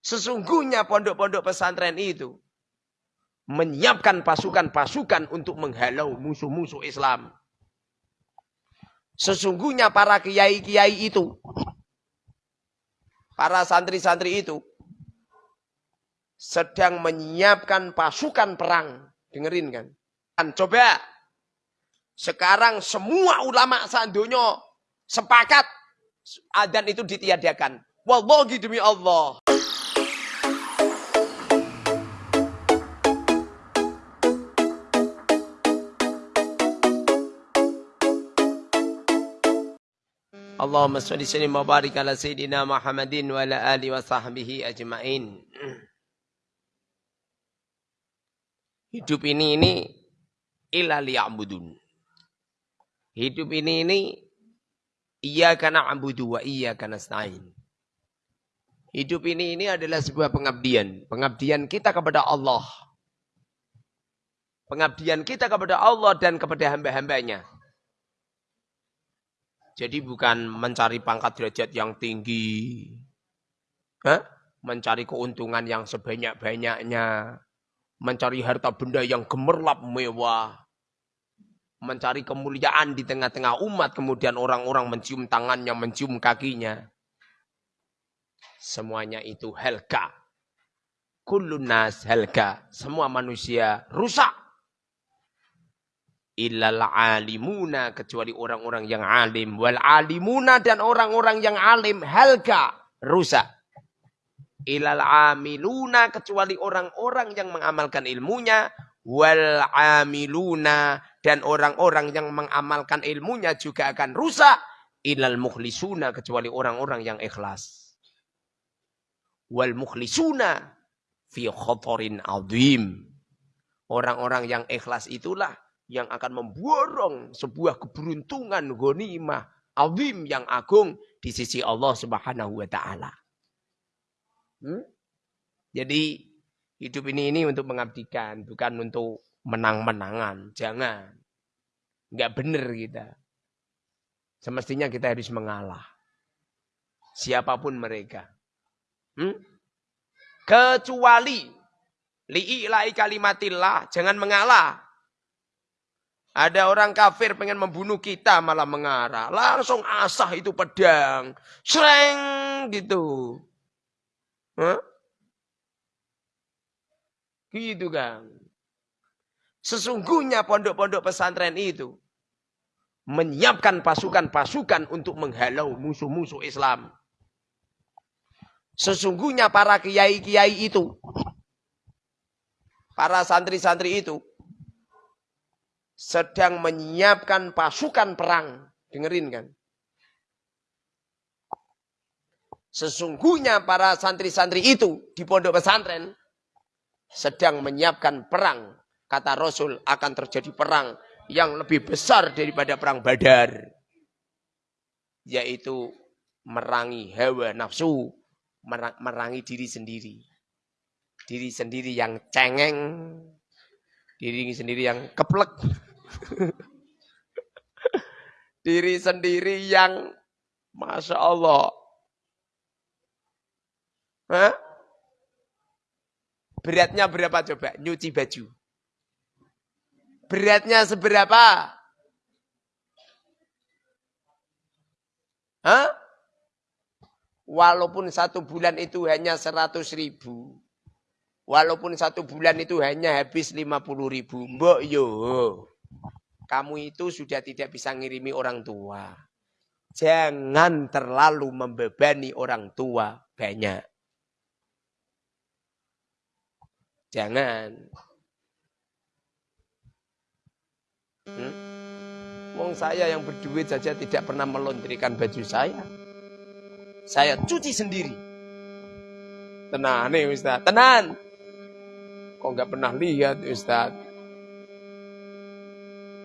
Sesungguhnya pondok-pondok pesantren itu menyiapkan pasukan-pasukan untuk menghalau musuh-musuh Islam. Sesungguhnya para kiai-kiai itu, para santri-santri itu, sedang menyiapkan pasukan perang. Dengerin kan? Dan coba, sekarang semua ulama sandonyo sepakat adan itu ditiadakan. Wallahi demi Allah. Allahumma salli sallim wa barik ala sayyidina Muhammadin wa ala ali wa sahbihi ajmain. Hidup ini ini illa liya'budun. Hidup ini ini iya karena abudu wa karena nasta'in. Hidup ini ini adalah sebuah pengabdian. Pengabdian kita kepada Allah. Pengabdian kita kepada Allah dan kepada hamba-hambanya. Jadi bukan mencari pangkat derajat yang tinggi. Hah? Mencari keuntungan yang sebanyak-banyaknya. Mencari harta benda yang gemerlap mewah. Mencari kemuliaan di tengah-tengah umat. Kemudian orang-orang mencium tangannya, mencium kakinya. Semuanya itu helka. Kulunas helka. Semua manusia rusak illal alimuna kecuali orang-orang yang alim. Wal alimuna dan orang-orang yang alim. Halka rusak. Ilal amiluna kecuali orang-orang yang mengamalkan ilmunya. Wal amiluna dan orang-orang yang mengamalkan ilmunya juga akan rusak. Ilal mukhlisuna kecuali orang-orang yang ikhlas. Wal mukhlisuna fi khotorin azim. Orang-orang yang ikhlas itulah yang akan memborong sebuah keberuntungan ghanimah azim yang agung di sisi Allah Subhanahu wa taala. Hmm? Jadi hidup ini ini untuk mengabdikan, bukan untuk menang-menangan. Jangan. Enggak benar kita. Semestinya kita harus mengalah. Siapa pun mereka. Hmm? Kecuali li'ila'i kalimatillah, jangan mengalah. Ada orang kafir pengen membunuh kita malah mengarah. Langsung asah itu pedang. Sreng gitu. Huh? Gitu kan. Sesungguhnya pondok-pondok pesantren itu menyiapkan pasukan-pasukan untuk menghalau musuh-musuh Islam. Sesungguhnya para kiai-kiai itu, para santri-santri itu sedang menyiapkan pasukan perang. Dengerin kan? Sesungguhnya para santri-santri itu di pondok pesantren sedang menyiapkan perang. Kata Rasul akan terjadi perang yang lebih besar daripada perang badar. Yaitu merangi hawa nafsu, merangi diri sendiri. Diri sendiri yang cengeng, diri sendiri yang keplek. Diri sendiri yang Masya Allah. Hah? Beratnya berapa coba? Nyuci baju. Beratnya seberapa? Hah? Walaupun satu bulan itu hanya seratus ribu. Walaupun satu bulan itu hanya habis lima puluh ribu. Mbok yo. Kamu itu sudah tidak bisa ngirimi orang tua. Jangan terlalu membebani orang tua banyak. Jangan. Hmm? Saya yang berduit saja tidak pernah melondrikan baju saya. Saya cuci sendiri. Tenang nih Ustaz, tenang. Kok nggak pernah lihat Ustaz?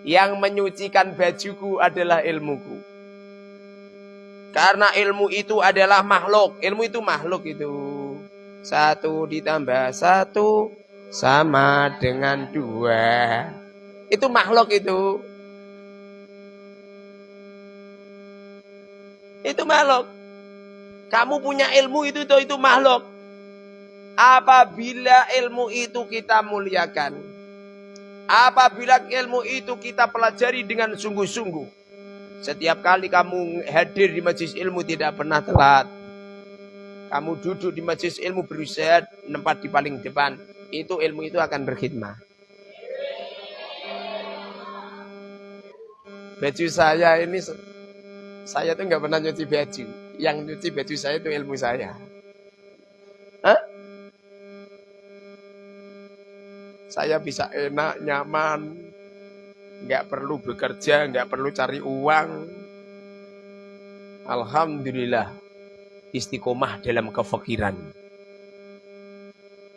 Yang menyucikan bajuku adalah ilmuku. Karena ilmu itu adalah makhluk. Ilmu itu makhluk itu. Satu ditambah satu sama dengan dua. Itu makhluk itu. Itu makhluk. Kamu punya ilmu itu itu, itu makhluk. Apabila ilmu itu kita muliakan. Apabila ilmu itu kita pelajari dengan sungguh-sungguh. Setiap kali kamu hadir di majlis ilmu tidak pernah telat. Kamu duduk di majlis ilmu berusaha tempat di paling depan. Itu ilmu itu akan berkhidmat. Baju saya ini saya tuh nggak pernah nyuci baju. Yang nyuci baju saya itu ilmu saya. Saya bisa enak, nyaman, nggak perlu bekerja, nggak perlu cari uang. Alhamdulillah, istiqomah dalam kefakiran.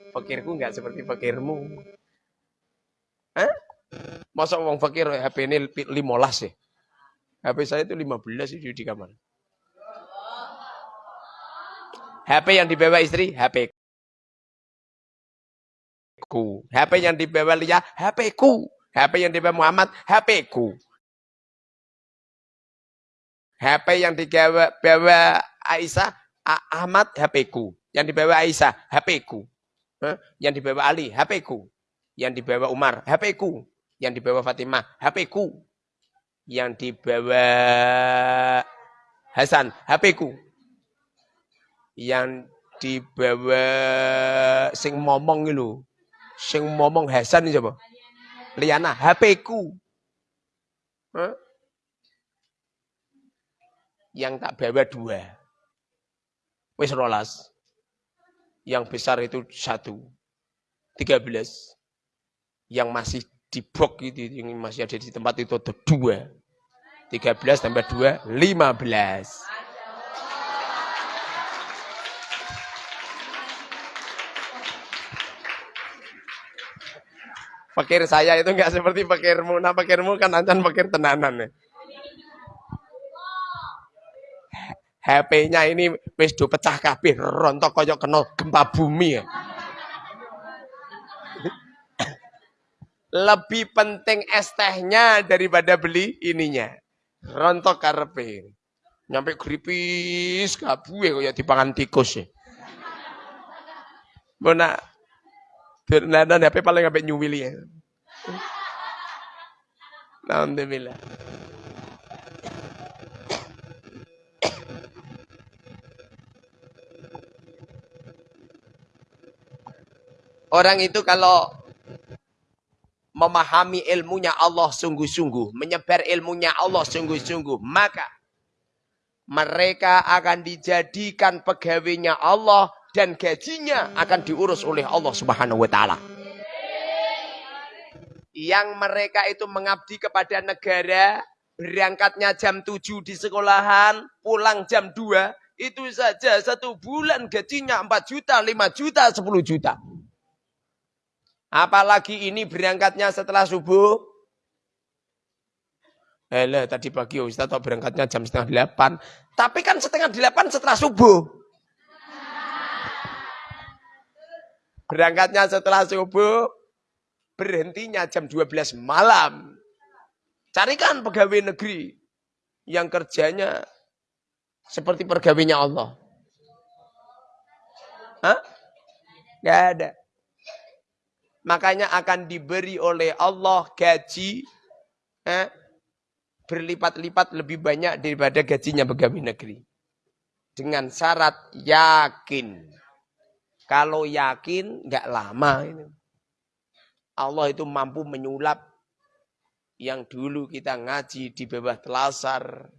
Fakirku nggak seperti fakirmu. Hah? Masa uang fakir HP ini 15 ya? HP saya itu 15 itu di kamar. HP yang dibawa istri, HP ku. HP yang dibawa Lia, HP ku. HP yang dibawa Muhammad, HP ku. HP yang dibawa bawa Aisyah, Ahmad, HP ku. Yang dibawa Aisyah, HP ku. Yang dibawa Ali, HP ku. Yang dibawa Umar, HP ku. Yang dibawa Fatimah, HP ku. Yang dibawa Hasan, HP ku. Yang dibawa sing momong itu Sing ngomong Hasan siapa? Liana, HP ku. Huh? Yang tak bawa dua. Wis rolas. Yang besar itu satu. Tiga belas. Yang masih di box itu, yang masih ada di tempat itu ada dua. Tiga belas tambah dua, lima belas. Fakir saya itu enggak seperti fakirmu. Nah fakirmu kan ancan fakir tenanan ya. HP-nya ini wis do pecah kabeh, rontok koyok kena gempa bumi ya. Lebih penting es tehnya daripada beli ininya. Rontok karepe. Nyampe gripis kabue kaya dipangan tikus ya. Bona Fernanda HP paling sampai nyuwili ya. Alhamdulillah. Orang itu kalau memahami ilmunya Allah sungguh-sungguh, menyebar ilmunya Allah sungguh-sungguh, maka mereka akan dijadikan pegawainya Allah dan gajinya akan diurus oleh Allah Subhanahu wa taala. Yang mereka itu mengabdi kepada negara, berangkatnya jam 7 di sekolahan, pulang jam 2, itu saja satu bulan gajinya 4 juta, 5 juta, 10 juta. Apalagi ini berangkatnya setelah subuh. Eh, tadi pagi Ustaz berangkatnya jam setengah delapan. Tapi kan setengah delapan setelah subuh. Berangkatnya setelah subuh, berhentinya jam 12 malam. Carikan pegawai negeri yang kerjanya seperti pegawainya Allah. Hah? Gak ada. Makanya akan diberi oleh Allah gaji eh, berlipat-lipat lebih banyak daripada gajinya pegawai negeri. Dengan syarat yakin. Kalau yakin nggak lama ini. Allah itu mampu menyulap yang dulu kita ngaji di bawah telasar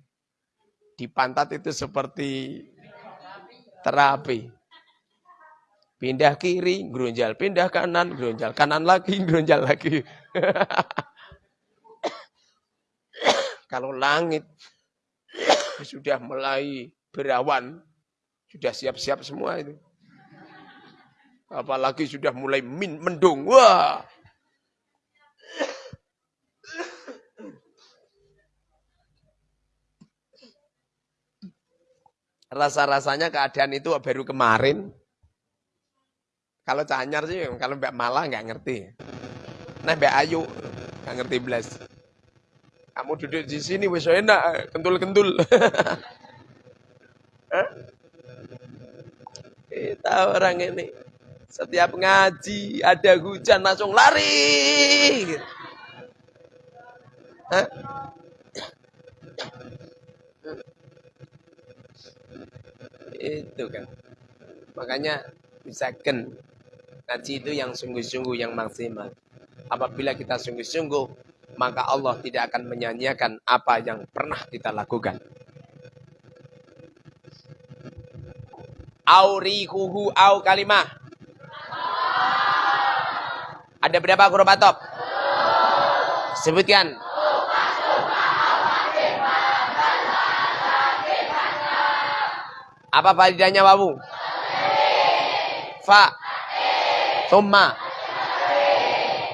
di pantat itu seperti terapi. Pindah kiri, gerunjal. Pindah kanan, gerunjal. Kanan lagi, gerunjal lagi. Kalau langit sudah mulai berawan, sudah siap-siap semua itu. Apalagi sudah mulai min, mendung. Wah. Rasa-rasanya keadaan itu baru kemarin. Kalau Canyar sih, kalau Mbak Mala nggak ngerti. Nah Mbak Ayu nggak ngerti belas. Kamu duduk di sini wes enak, kentul-kentul. Kita orang ini. Setiap ngaji, ada hujan langsung lari. Itu kan. Makanya misalkan ngaji itu yang sungguh-sungguh yang maksimal. Apabila kita sungguh-sungguh, maka Allah tidak akan menyanyiakan apa yang pernah kita lakukan. Aurihuhu au kalimah. Ada berapa huruf atop? Sebutkan. Apa faedahnya wawu? Fa. Thumma.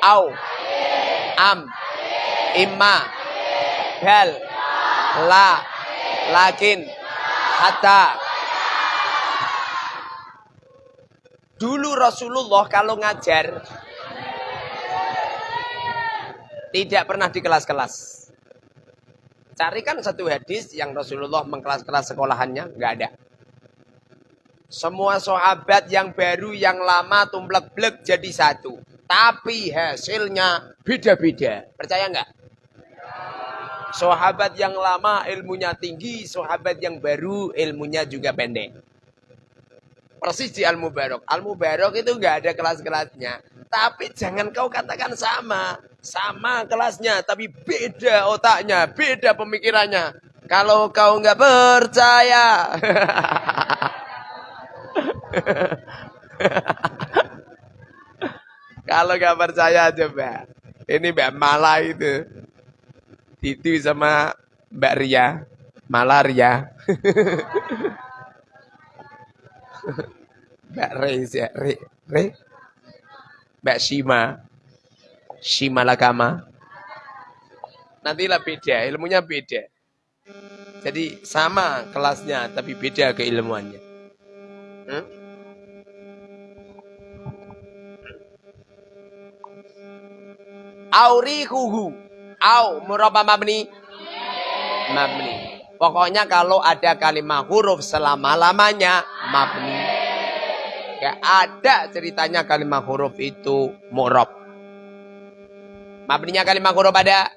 Au. Am. Imma. Bel. La. Lakin. Hatta. Dulu Rasulullah kalau ngajar tidak pernah di kelas-kelas. Carikan satu hadis yang Rasulullah mengkelas-kelas sekolahannya, nggak ada. Semua sahabat yang baru, yang lama, tumplek-blek jadi satu. Tapi hasilnya beda-beda. Percaya nggak? Sahabat yang lama ilmunya tinggi, sahabat yang baru ilmunya juga pendek. Persis di Al-Mubarok. Al-Mubarok itu nggak ada kelas-kelasnya. Tapi jangan kau katakan sama. Sama kelasnya, tapi beda otaknya, beda pemikirannya. Kalau kau nggak percaya. Kalau nggak percaya coba. Ini Mbak Mala itu. Itu sama Mbak Ria. Malaria. Mbak Re, Re, Re. Mbak Shima. Shimalakama. Nantilah beda, ilmunya beda. Jadi sama kelasnya, tapi beda keilmuannya. Hmm? Aurihuhu. Au murabba mabni. Mabni. Pokoknya kalau ada kalimat huruf selama-lamanya mabni. Ya ada ceritanya kalimat huruf itu mu'rab. Mabninya kalimat huruf ada?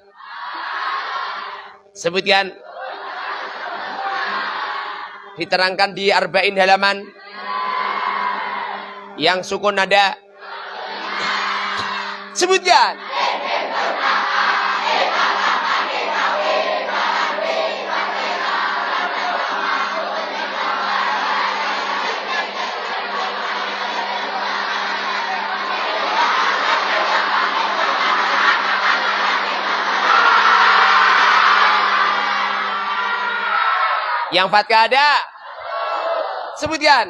Sebutkan. Diterangkan di arba'in halaman. Yang sukun ada? Sebutkan. Yang fatkah ada? Sebutkan.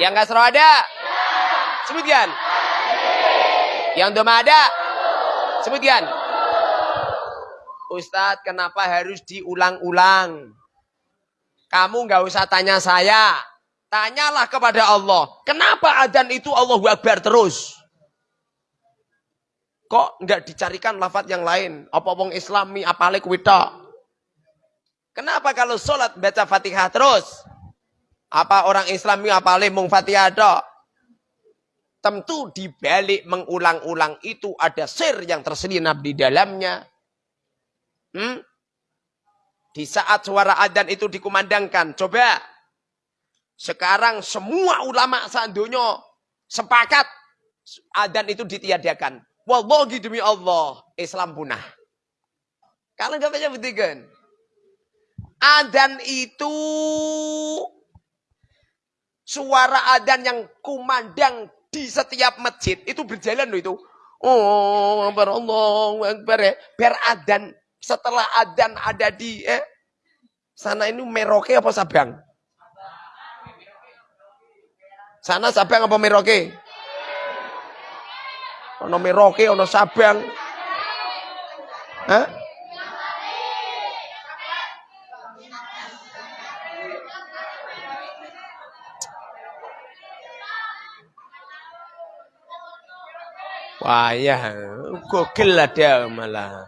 Yang kasroh ada? Sebutkan. Yang doma ada? Sebutkan. Ustadz, kenapa harus diulang-ulang? Kamu nggak usah tanya saya. Tanyalah kepada Allah. Kenapa adzan itu Allah Akbar terus? Kok nggak dicarikan lafat yang lain? Apa wong islami apale kuwi Kenapa kalau sholat baca fatihah terus? Apa orang islami apale mung fatihah tok? Tentu dibalik mengulang-ulang itu ada sir yang terselinap di dalamnya. Hmm? Di saat suara adzan itu dikumandangkan, coba sekarang semua ulama sandonya sepakat adzan itu ditiadakan. Wallahi demi Allah, Islam punah. Kalau nggak baca buktikan. Adan itu suara adan yang kumandang di setiap masjid itu berjalan loh itu. Oh, Akbar Allah, Akbar ya. Biar adan setelah adan ada di eh sana ini Meroke apa Sabang? Sana Sabang apa Meroke? Ono Merauke, ono Sabang. Hah? Wah ya, gokil lah dia malah.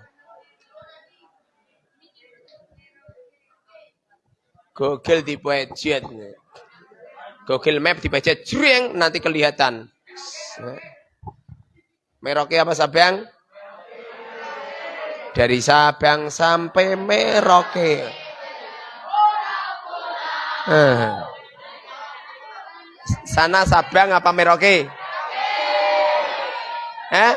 Google dipejet. Google Map dipejet jreng nanti kelihatan. Merauke apa Sabang? Dari Sabang sampai Merauke. Eh. Sana Sabang apa Merauke? Eh?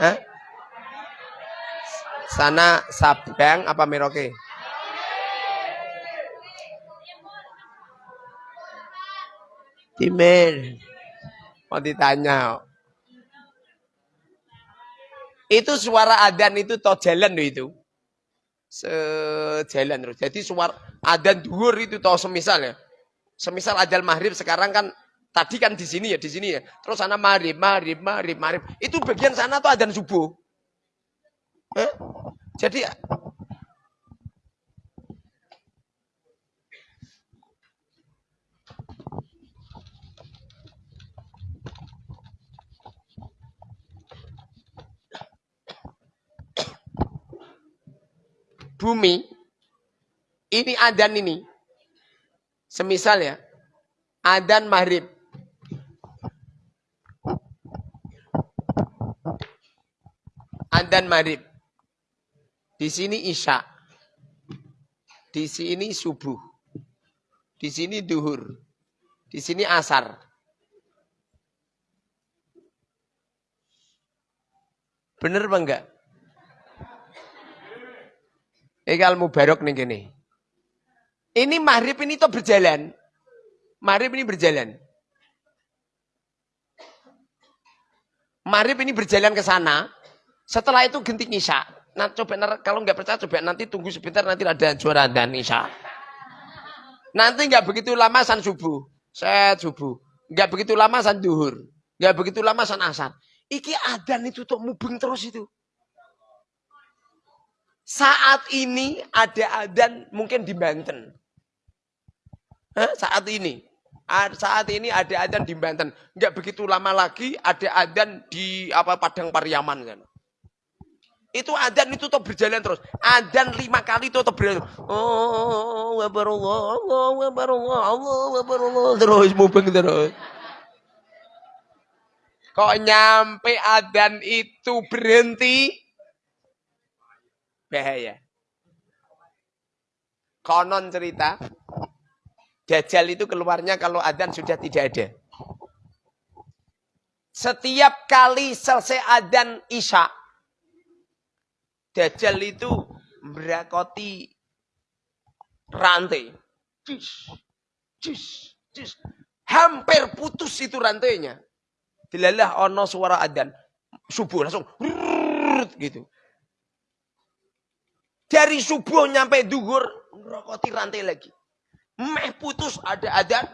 Hah? Sana Sabang apa Merauke? Timur. Mau ditanya. Itu suara adan itu toh jalan itu. Sejalan terus. Jadi suara adan duhur itu toh semisal ya. Semisal adal maghrib sekarang kan Tadi kan di sini ya, di sini ya. Terus sana marib, marib, marib, marib. Itu bagian sana tuh adzan subuh. Eh? Jadi bumi ini adan ini semisal ya adan maghrib Adan maghrib. Di sini isya. Di sini subuh. Di sini duhur. Di sini asar. Bener apa enggak? Ikal mubarok nih gini. Ini maghrib ini tuh berjalan. Maghrib ini berjalan. Maghrib ini berjalan ke sana. Setelah itu genting Isya. Nah, coba kalau nggak percaya coba nanti tunggu sebentar nanti ada juara dan Isya. Nanti nggak begitu lama san subuh, set subuh. Nggak begitu lama san duhur, nggak begitu lama san asar. Iki adan itu tuh mubeng terus itu. Saat ini ada adan mungkin di Banten. Hah? Saat ini. Saat ini ada adan di Banten. Nggak begitu lama lagi ada adan di apa Padang Pariaman kan. Itu adan itu tetap berjalan terus. Adan lima kali itu tetap berjalan. Oh, wabarullah, Allah, wabarullah, Allah, wabarullah. Terus mubeng terus. Kok nyampe adan itu berhenti? Bahaya. Konon cerita, Dajjal itu keluarnya kalau adan sudah tidak ada. Setiap kali selesai adan isya, Dajjal itu berakoti rantai. Cis, cis, cis. Hampir putus itu rantainya. Dilalah ono suara adan. Subuh langsung gitu. Dari subuh nyampe duhur, ngerokoti rantai lagi. Meh putus ada adan,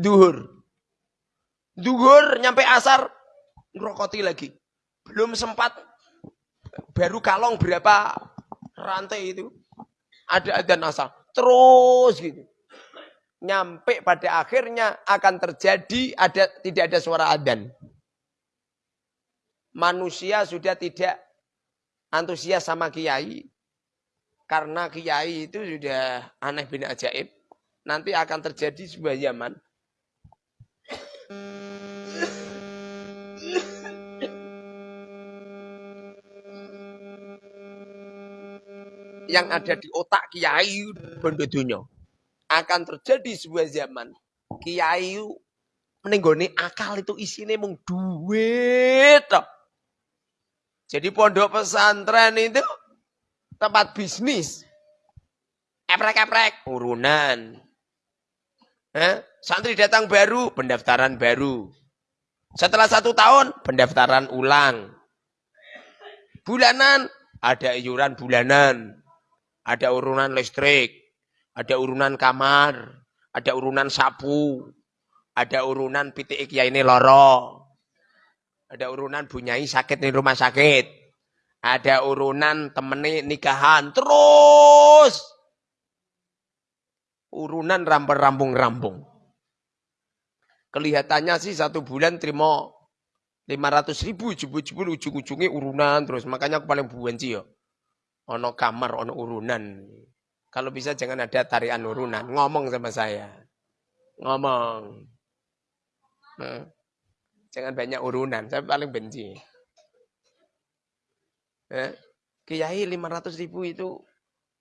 duhur. Duhur nyampe asar, ngerokoti lagi. Belum sempat baru kalong berapa rantai itu ada adzan asal terus gitu nyampe pada akhirnya akan terjadi ada tidak ada suara adzan manusia sudah tidak antusias sama kiai karena kiai itu sudah aneh bin ajaib nanti akan terjadi sebuah zaman yang ada di otak kiai bondo Akan terjadi sebuah zaman kiai menenggoni akal itu isinya mung duit. Jadi pondok pesantren itu tempat bisnis. Eprek-eprek, urunan. Eh, santri datang baru, pendaftaran baru. Setelah satu tahun, pendaftaran ulang. Bulanan, ada iuran bulanan. Ada urunan listrik, ada urunan kamar, ada urunan sapu, ada urunan pitik ya ini loro. Ada urunan bunyai sakit di rumah sakit. Ada urunan temeni nikahan. Terus. Urunan rampung-rampung-rampung. Kelihatannya sih satu bulan terima 500 ribu jebul-jebul ujung-ujungnya urunan terus. Makanya aku paling benci ya. Ono kamar, ono urunan. Kalau bisa jangan ada tarian urunan. Ngomong sama saya. Ngomong. Nah, jangan banyak urunan. Saya paling benci. Eh, Kiai 500 ribu itu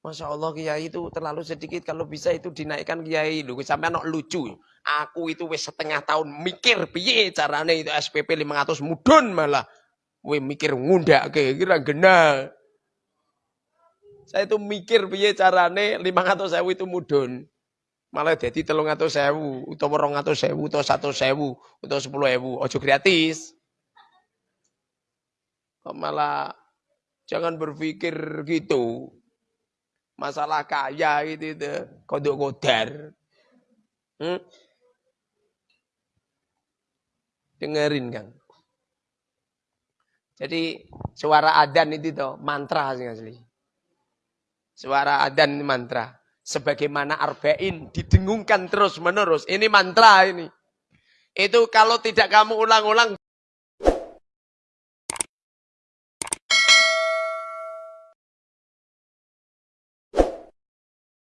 Masya Allah Kiai itu terlalu sedikit. Kalau bisa itu dinaikkan Kiai. Sampai anak lucu. Aku itu wis setengah tahun mikir piye caranya itu SPP 500 mudun malah. Wih mikir ngundak ke kira gena. Saya itu mikir piye carane 500 sewu itu mudun. Malah jadi telung atau sewu, utawa rong atau sewu, atau satu sewu, atau sepuluh sewu. Ojo gratis. Kok malah jangan berpikir gitu masalah kaya gitu itu kodok kodar. Hmm? Dengerin kan. Jadi suara adan itu tuh mantra sih asli. Suara adan mantra. Sebagaimana arba'in didengungkan terus menerus. Ini mantra ini. Itu kalau tidak kamu ulang-ulang